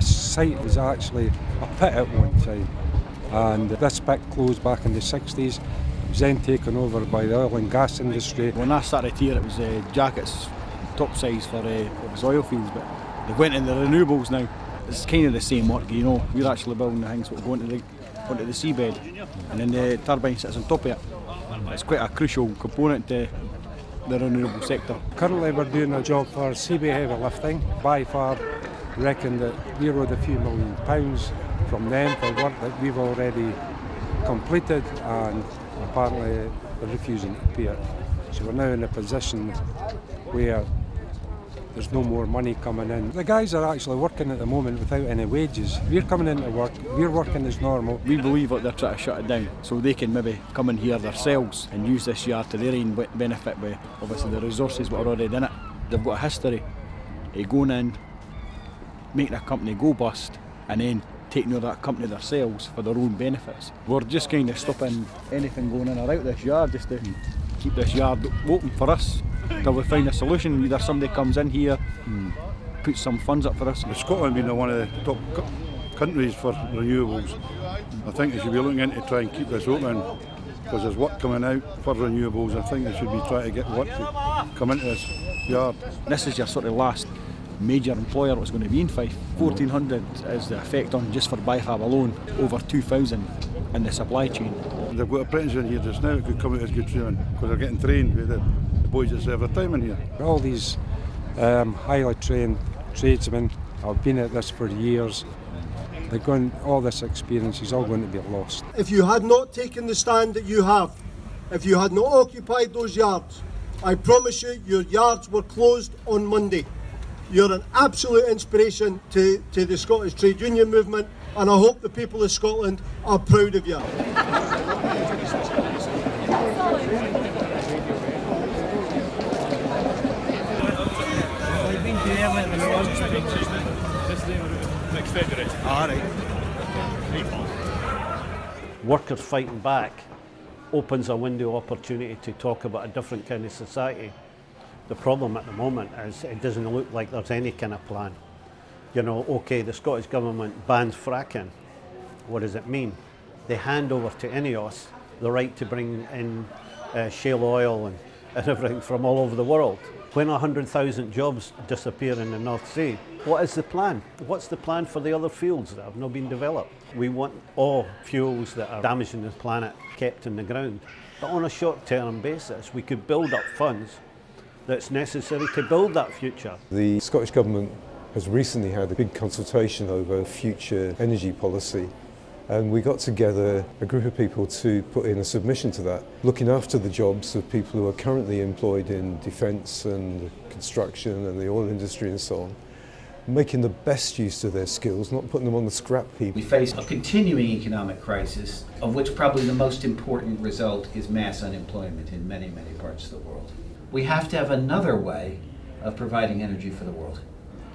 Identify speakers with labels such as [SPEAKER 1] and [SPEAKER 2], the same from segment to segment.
[SPEAKER 1] site was actually a pit at one time and this pit closed back in the 60s. It was then taken over by the oil and gas industry.
[SPEAKER 2] When I started here it was uh, jackets top size for uh, it was oil fields but they went in the renewables now. It's kind of the same work, you know. We're actually building the things that go into the, onto the seabed and then the turbine sits on top of it. It's quite a crucial component to the renewable sector.
[SPEAKER 1] Currently we're doing a job for Seaway Heavy Lifting. By far reckon that we owed a few million pounds from them for work that we've already completed and apparently they're refusing to pay it. So we're now in a position where there's no more money coming in. The guys are actually working at the moment without any wages. We're coming into work, we're working as normal.
[SPEAKER 2] We believe that they're trying to shut it down so they can maybe come in here themselves and use this yard to their own benefit with obviously the resources that are already in it. They've got a history of going in, making a company go bust and then taking over that company themselves for their own benefits. We're just kind of stopping anything going in or out this yard just to keep this yard open for us till we find a solution. Either somebody comes in here, and puts some funds up for us.
[SPEAKER 3] Scotland being one of the top countries for renewables, I think they should be looking into try and keep this open because there's work coming out for renewables. I think they should be trying to get work to come into this yard.
[SPEAKER 2] This is your sort of last major employer was going to be in Fife. 1400 is the effect on just for BIFAB alone, over 2000 in the supply chain.
[SPEAKER 3] They've got apprentices in here just now that could come out as good training because they're getting trained with the, the boys that serve their time in here.
[SPEAKER 1] All these um, highly trained tradesmen have been at this for years. They're going, all this experience is all going to be lost.
[SPEAKER 4] If you had not taken the stand that you have, if you had not occupied those yards, I promise you your yards were closed on Monday. You're an absolute inspiration to, to the Scottish trade union movement and I hope the people of Scotland are proud of you.
[SPEAKER 5] Workers fighting back opens a window opportunity to talk about a different kind of society. The problem at the moment is it doesn't look like there's any kind of plan. You know, okay, the Scottish Government bans fracking. What does it mean? They hand over to INEOS the right to bring in uh, shale oil and, and everything from all over the world. When 100,000 jobs disappear in the North Sea, what is the plan? What's the plan for the other fields that have not been developed? We want all fuels that are damaging the planet kept in the ground. But on a short-term basis, we could build up funds that's necessary to build that future.
[SPEAKER 6] The Scottish Government has recently had a big consultation over future energy policy and we got together a group of people to put in a submission to that, looking after the jobs of people who are currently employed in defence and construction and the oil industry and so on, making the best use of their skills, not putting them on the scrap heap.
[SPEAKER 7] We face a continuing economic crisis, of which probably the most important result is mass unemployment in many, many parts of the world. We have to have another way of providing energy for the world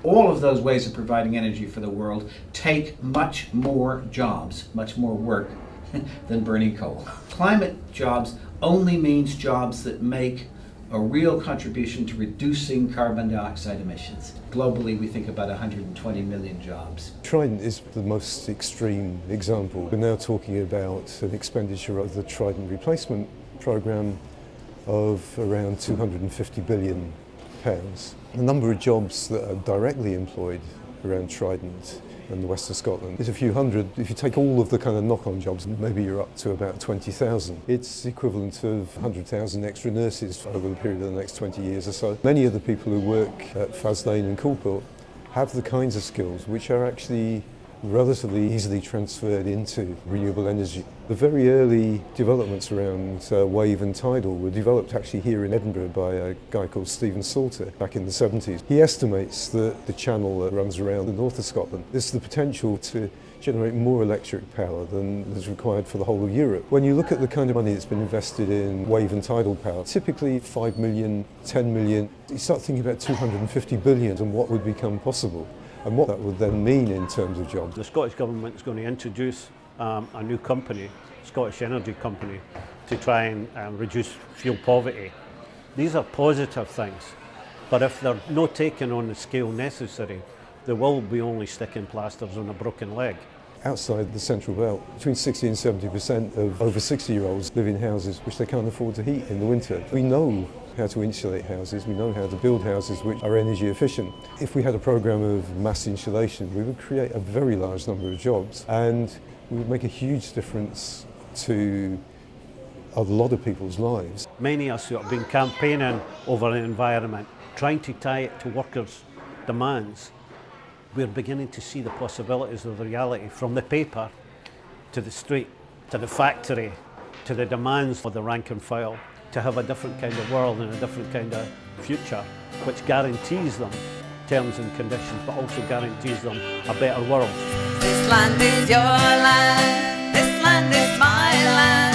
[SPEAKER 7] all of those ways of providing energy for the world take much more jobs, much more work than burning coal. Climate jobs only means jobs that make a real contribution to reducing carbon dioxide emissions. Globally, we think about 120 million jobs.
[SPEAKER 6] Trident is the most extreme example. We're now talking about an expenditure of the Trident replacement programme of around 250 billion pounds. The number of jobs that are directly employed around Trident and the west of Scotland is a few hundred. If you take all of the kind of knock-on jobs, maybe you're up to about 20,000. It's equivalent of 100,000 extra nurses over the period of the next 20 years or so. Many of the people who work at Faslane and Coulport have the kinds of skills which are actually relatively easily transferred into renewable energy. The very early developments around uh, wave and tidal were developed actually here in Edinburgh by a guy called Stephen Salter back in the 70s. He estimates that the channel that runs around the north of Scotland has the potential to generate more electric power than is required for the whole of Europe. When you look at the kind of money that's been invested in wave and tidal power, typically 5 million, 10 million, you start thinking about 250 billion and what would become possible and what that would then mean in terms of jobs.
[SPEAKER 5] The Scottish Government is going to introduce um, a new company, Scottish Energy Company, to try and um, reduce fuel poverty. These are positive things, but if they're not taken on the scale necessary, they will be only sticking plasters on a broken leg.
[SPEAKER 6] Outside the central belt, between 60 and 70% of over 60 year olds live in houses which they can't afford to heat in the winter. We know how to insulate houses, we know how to build houses which are energy efficient. If we had a program of mass insulation, we would create a very large number of jobs and we would make a huge difference to a lot of people's lives.
[SPEAKER 5] Many of us who have been campaigning over the environment, trying to tie it to workers' demands, we're beginning to see the possibilities of the reality from the paper to the street, to the factory, to the demands for the rank and file, to have a different kind of world and a different kind of future, which guarantees them terms and conditions, but also guarantees them a better world.
[SPEAKER 8] This land is your land, this land is my land.